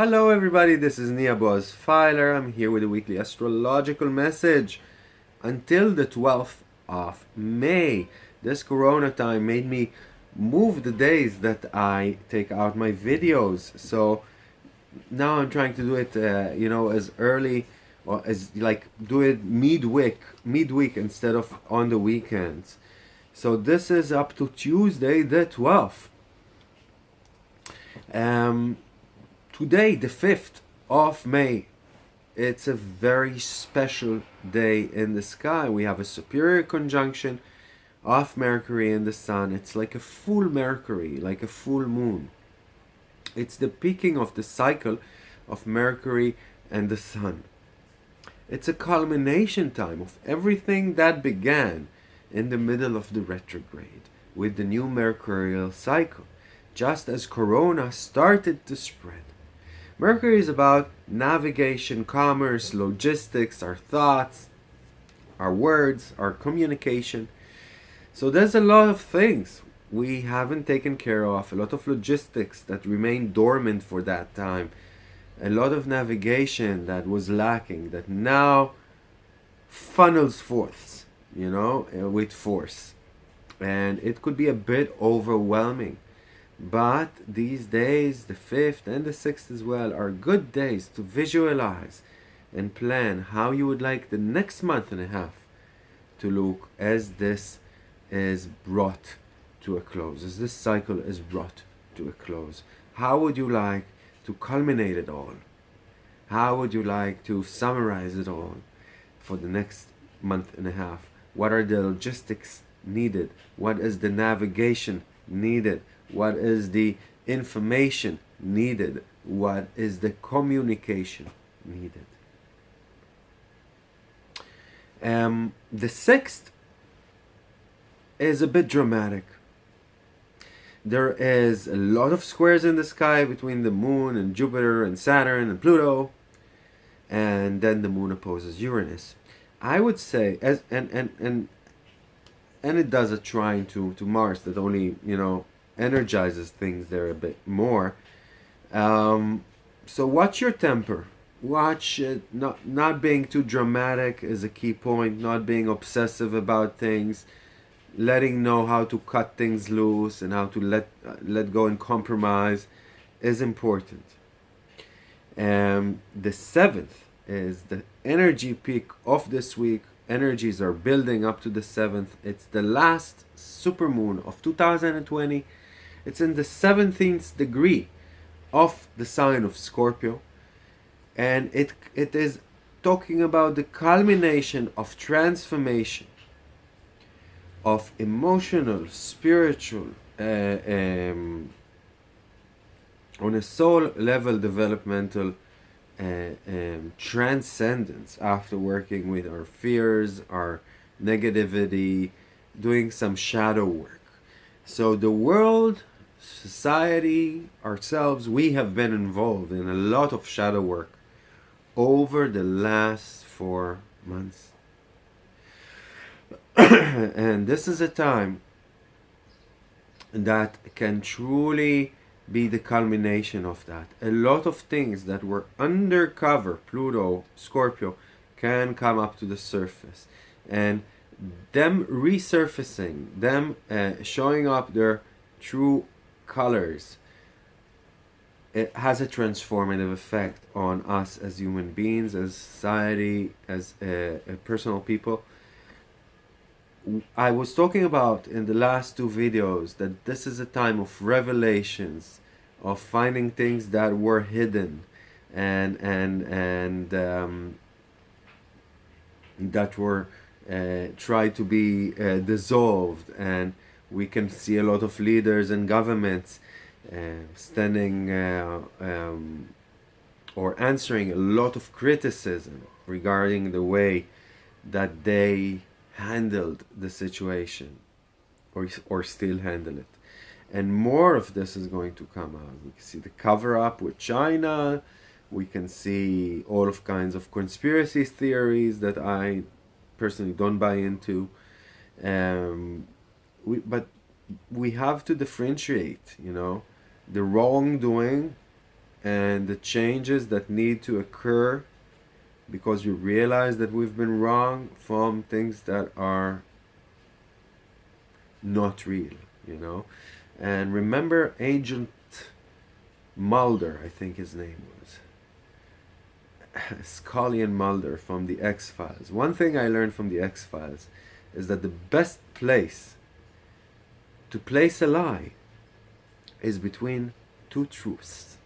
Hello everybody, this is Nia Boaz Filer. I'm here with a weekly astrological message. Until the 12th of May, this corona time made me move the days that I take out my videos. So now I'm trying to do it, uh, you know, as early or as like do it midweek, midweek instead of on the weekends. So this is up to Tuesday the 12th. Um, today, the 5th of May, it's a very special day in the sky. We have a superior conjunction of Mercury and the Sun. It's like a full Mercury, like a full moon. It's the peaking of the cycle of Mercury and the Sun. It's a culmination time of everything that began in the middle of the retrograde with the new mercurial cycle, just as corona started to spread. Mercury is about navigation, commerce, logistics, our thoughts, our words, our communication. So there's a lot of things we haven't taken care of, a lot of logistics that remain dormant for that time, a lot of navigation that was lacking that now funnels forth, you know, uh, with force. And it could be a bit overwhelming. But these days, the 5th and the 6th as well, are good days to visualize and plan how you would like the next month and a half to look as this is brought to a close, as this cycle is brought to a close. How would you like to culminate it all? How would you like to summarize it all for the next month and a half? What are the logistics needed? What is the navigation needed? What is the information needed? What is the communication needed? Um, the sixth is a bit dramatic. There is a lot of squares in the sky between the moon and Jupiter and Saturn and Pluto. And then the moon opposes Uranus. I would say, as and and and and it does a trine to to Mars that only you know energizes things there a bit more. Um, so watch your temper. Watch it. Not not being too dramatic is a key point. Not being obsessive about things. Letting know how to cut things loose and how to let uh, let go and compromise is important. Um, the seventh is the energy peak of this week. Energies are building up to the seventh. It's the last supermoon of 2020. It's in the 17th degree of the sign of Scorpio. And it, it is talking about the culmination of transformation of emotional, spiritual, uh, um, on a soul level developmental uh, um, transcendence after working with our fears, our negativity, doing some shadow work. So the world, society, ourselves, we have been involved in a lot of shadow work over the last four months. and this is a time that can truly be the culmination of that. A lot of things that were undercover, Pluto, Scorpio, can come up to the surface. And them resurfacing, them uh, showing up their true colors, it has a transformative effect on us as human beings, as society, as uh, personal people. I was talking about in the last two videos that this is a time of revelations, of finding things that were hidden and and and um, that were uh, tried to be uh, dissolved and we can see a lot of leaders and governments uh, standing uh, um, or answering a lot of criticism regarding the way that they handled the situation or, or still handle it. And more of this is going to come out. We can see the cover up with China. We can see all of kinds of conspiracy theories that I personally don't buy into. Um, we, but we have to differentiate, you know, the wrongdoing and the changes that need to occur because we realize that we've been wrong from things that are not real, you know. And remember Agent Mulder, I think his name was. Scully and Mulder from the X Files. One thing I learned from the X Files is that the best place to place a lie is between two truths.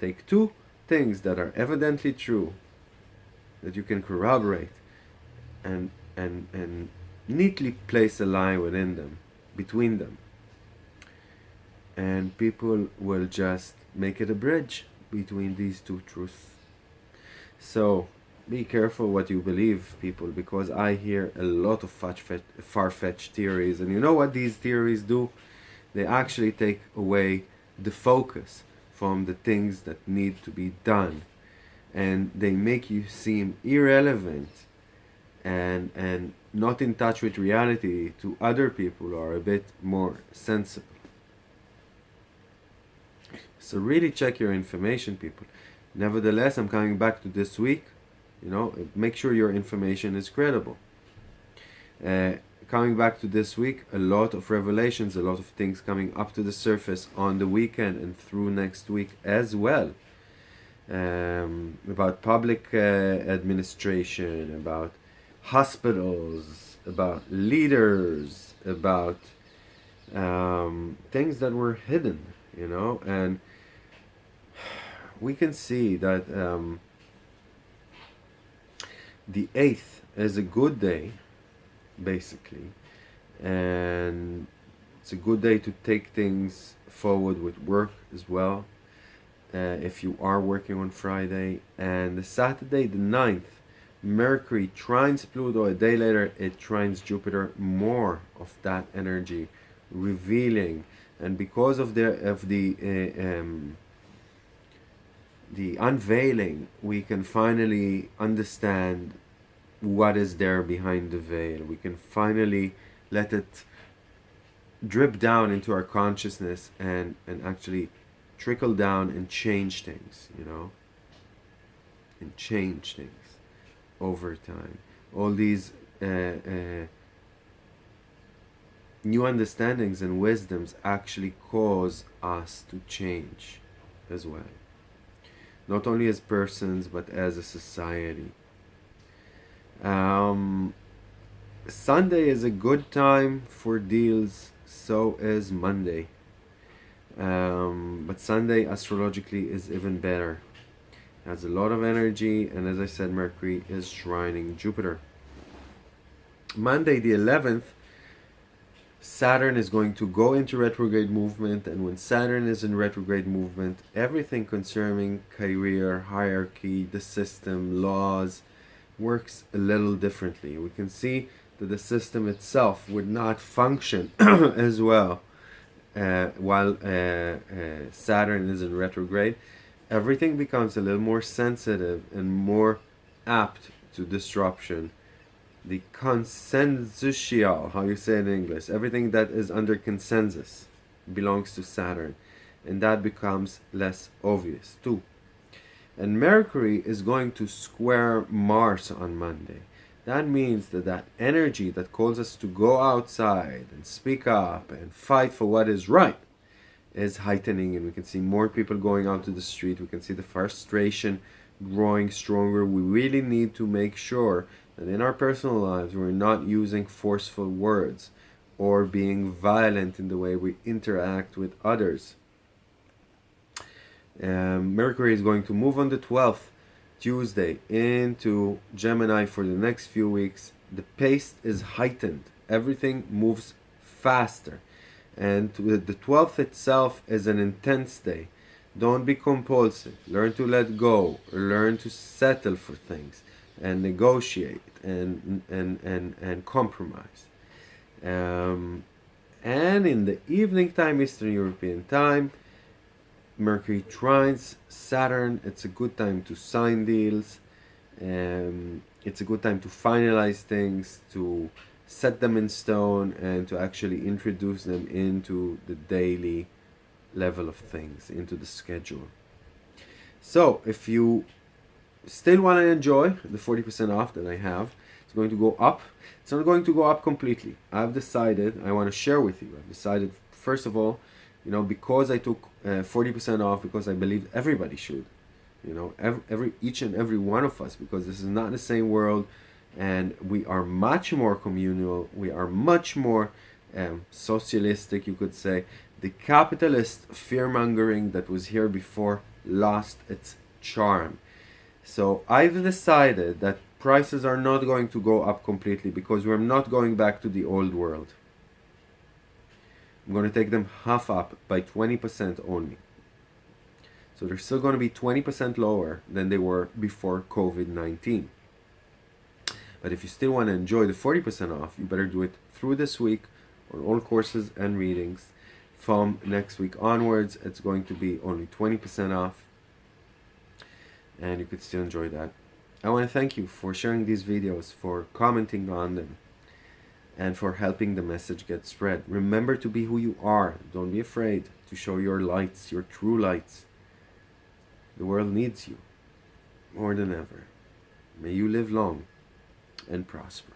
Take two things that are evidently true that you can corroborate and and and neatly place a lie within them between them and people will just make it a bridge between these two truths so be careful what you believe people because i hear a lot of far-fetched theories and you know what these theories do? They actually take away the focus from the things that need to be done and they make you seem irrelevant and and not in touch with reality to other people who are a bit more sensible. So really check your information people. Nevertheless i'm coming back to this week you know make sure your information is credible. Uh, coming back to this week a lot of revelations a lot of things coming up to the surface on the weekend and through next week as well. Um, about public uh, administration, about hospitals, about leaders, about um, things that were hidden, you know, and we can see that um, the 8th is a good day, basically, and it's a good day to take things forward with work as well uh, if you are working on Friday. And the Saturday, the 9th, Mercury trines Pluto. A day later, it trines Jupiter. More of that energy, revealing. And because of the of the uh, um, the unveiling, we can finally understand what is there behind the veil. We can finally let it drip down into our consciousness and and actually trickle down and change things, you know, and change things over time. All these uh, uh, new understandings and wisdoms actually cause us to change as well. Not only as persons, but as a society. Um, Sunday is a good time for deals, so is Monday. Um, but Sunday astrologically is even better. It has a lot of energy, and as I said, Mercury is trining Jupiter. Monday, the 11th, Saturn is going to go into retrograde movement, and when Saturn is in retrograde movement, everything concerning career, hierarchy, the system, laws, works a little differently. We can see that the system itself would not function as well uh, while uh, uh, Saturn is in retrograde, everything becomes a little more sensitive and more apt to disruption. The consensual, how you say in English, everything that is under consensus belongs to Saturn, and that becomes less obvious too. And Mercury is going to square Mars on Monday. That means that that energy that calls us to go outside and speak up and fight for what is right is heightening and we can see more people going out to the street. We can see the frustration growing stronger. We really need to make sure that in our personal lives we're not using forceful words or being violent in the way we interact with others. Um, Mercury is going to move on the 12th Tuesday into Gemini for the next few weeks, the pace is heightened. Everything moves faster. And the 12th itself is an intense day. Don't be compulsive. Learn to let go. Learn to settle for things and negotiate and, and, and, and compromise. Um, and in the evening time, Eastern European time, Mercury trines Saturn. It's a good time to sign deals. Um, it's a good time to finalize things, to set them in stone, and to actually introduce them into the daily level of things, into the schedule. So if you still want to enjoy the 40% off that I have, it's going to go up. It's not going to go up completely. I've decided, I want to share with you, I've decided, first of all, you know, because I took 40% uh, off, because I believe everybody should, you know, every, every, each and every one of us, because this is not the same world, and we are much more communal, we are much more um, socialistic, you could say. The capitalist fear-mongering that was here before lost its charm. So I've decided that prices are not going to go up completely because we're not going back to the old world. I'm going to take them half up by 20% only. So they're still going to be 20% lower than they were before COVID-19. But if you still want to enjoy the 40% off, you better do it through this week on all courses and readings. From next week onwards, it's going to be only 20% off. And you could still enjoy that. I want to thank you for sharing these videos, for commenting on them, and for helping the message get spread. Remember to be who you are. Don't be afraid to show your lights, your true lights. The world needs you more than ever. May you live long and prosper.